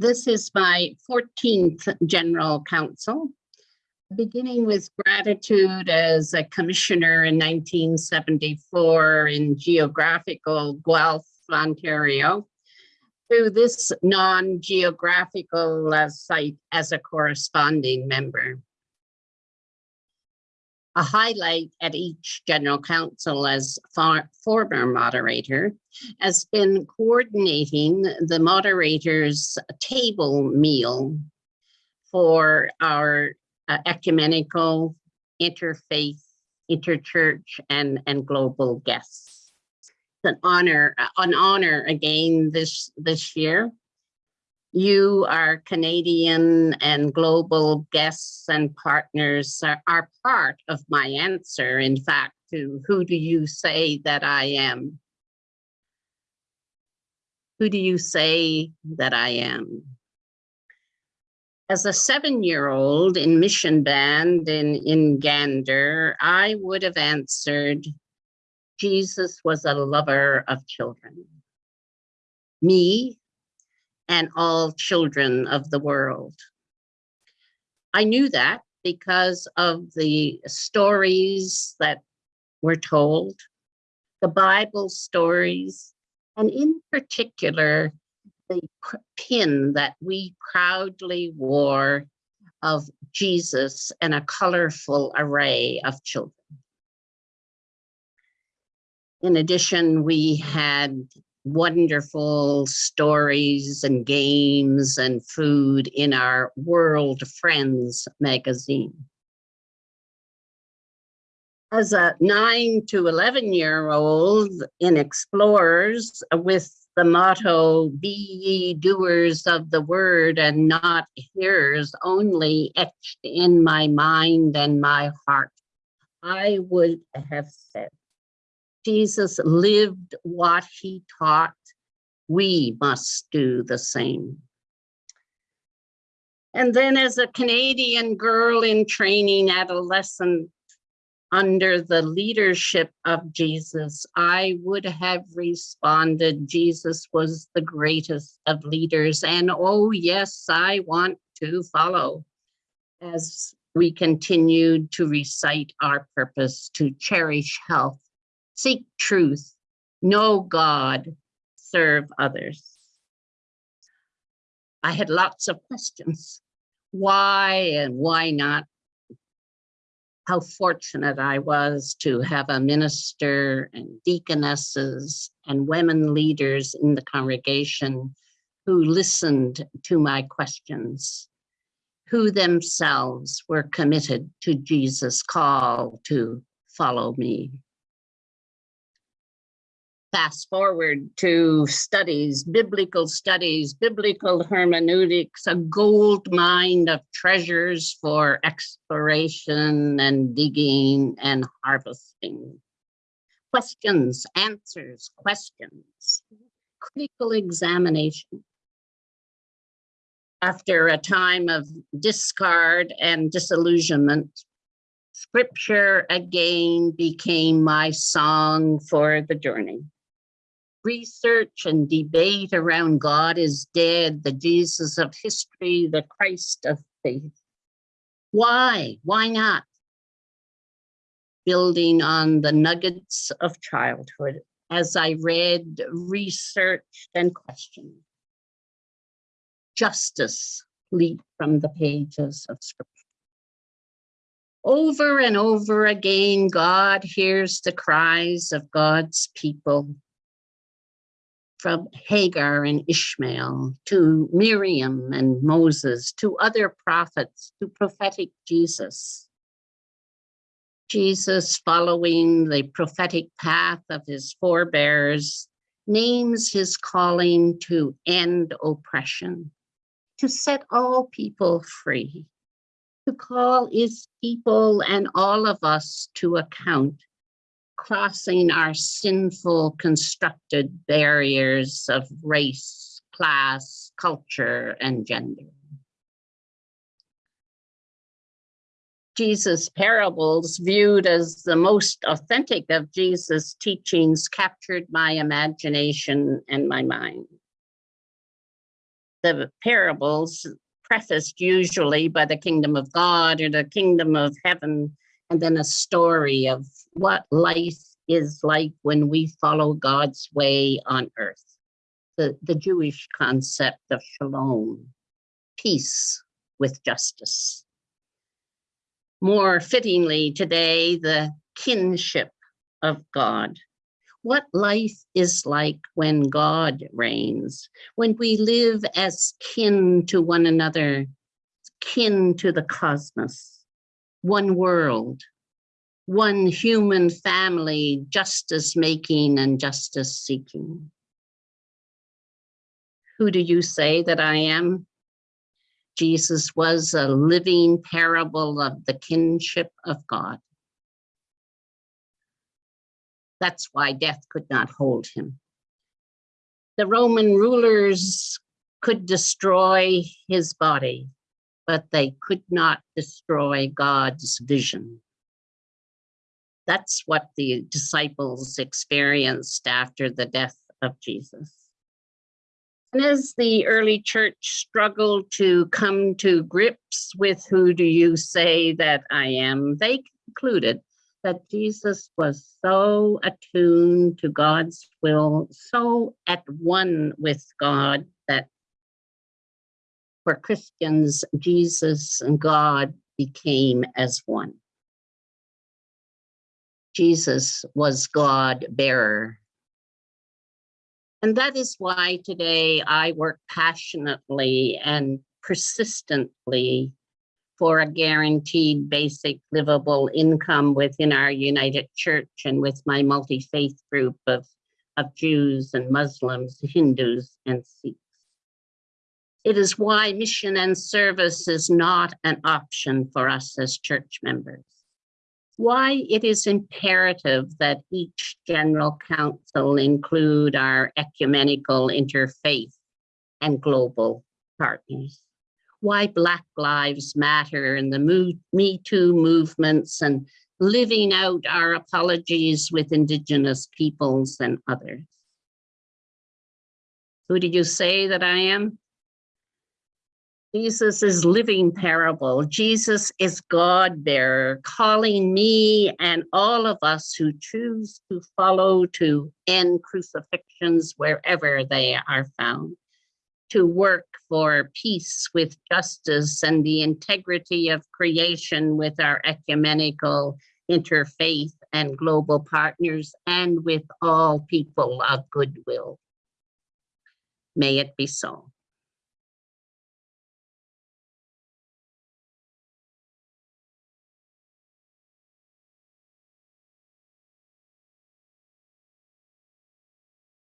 This is my 14th General Council, beginning with gratitude as a commissioner in 1974 in geographical Guelph, Ontario, to this non-geographical uh, site as a corresponding member. A highlight at each general council as far, former moderator has been coordinating the moderator's table meal for our uh, ecumenical, interfaith, interchurch, and, and global guests. It's an honor, an honor again this, this year you, our Canadian and global guests and partners are, are, part of my answer, in fact, to who do you say that I am? Who do you say that I am? As a seven-year-old in mission band in, in Gander, I would have answered, Jesus was a lover of children. Me, and all children of the world. I knew that because of the stories that were told, the Bible stories, and in particular, the pin that we proudly wore of Jesus and a colorful array of children. In addition, we had wonderful stories and games and food in our World Friends magazine. As a nine to 11 year old in Explorers with the motto, be ye doers of the word and not hearers only etched in my mind and my heart, I would have said, Jesus lived what he taught, we must do the same. And then as a Canadian girl in training adolescent under the leadership of Jesus, I would have responded, Jesus was the greatest of leaders. And oh yes, I want to follow as we continued to recite our purpose to cherish health seek truth, know God, serve others. I had lots of questions. Why and why not? How fortunate I was to have a minister and deaconesses and women leaders in the congregation who listened to my questions, who themselves were committed to Jesus' call to follow me fast forward to studies, biblical studies, biblical hermeneutics, a gold mine of treasures for exploration and digging and harvesting. Questions, answers, questions, critical examination. After a time of discard and disillusionment, scripture again became my song for the journey research and debate around God is dead, the Jesus of history, the Christ of faith. Why? Why not? Building on the nuggets of childhood as I read, researched, and questioned. Justice leaped from the pages of scripture. Over and over again, God hears the cries of God's people from Hagar and Ishmael to Miriam and Moses to other prophets to prophetic Jesus. Jesus, following the prophetic path of his forebears, names his calling to end oppression, to set all people free, to call his people and all of us to account crossing our sinful constructed barriers of race, class, culture, and gender. Jesus' parables, viewed as the most authentic of Jesus' teachings, captured my imagination and my mind. the parables prefaced usually by the kingdom of God or the kingdom of heaven, and then a story of what life is like when we follow God's way on earth. The, the Jewish concept of shalom, peace with justice. More fittingly today, the kinship of God. What life is like when God reigns, when we live as kin to one another, kin to the cosmos, one world, one human family, justice making and justice seeking. Who do you say that I am? Jesus was a living parable of the kinship of God. That's why death could not hold him. The Roman rulers could destroy his body, but they could not destroy God's vision. That's what the disciples experienced after the death of Jesus. And as the early church struggled to come to grips with who do you say that I am, they concluded that Jesus was so attuned to God's will, so at one with God that for Christians, Jesus and God became as one. Jesus was God bearer. And that is why today I work passionately and persistently for a guaranteed basic livable income within our United Church and with my multi-faith group of, of Jews and Muslims, Hindus and Sikhs. It is why mission and service is not an option for us as church members. Why it is imperative that each general council include our ecumenical interfaith and global partners why Black Lives Matter and the Me Too movements and living out our apologies with Indigenous peoples and others. Who did you say that I am? Jesus is living parable. Jesus is God bearer, calling me and all of us who choose to follow to end crucifixions wherever they are found to work for peace with justice and the integrity of creation with our ecumenical interfaith and global partners and with all people of goodwill. May it be so.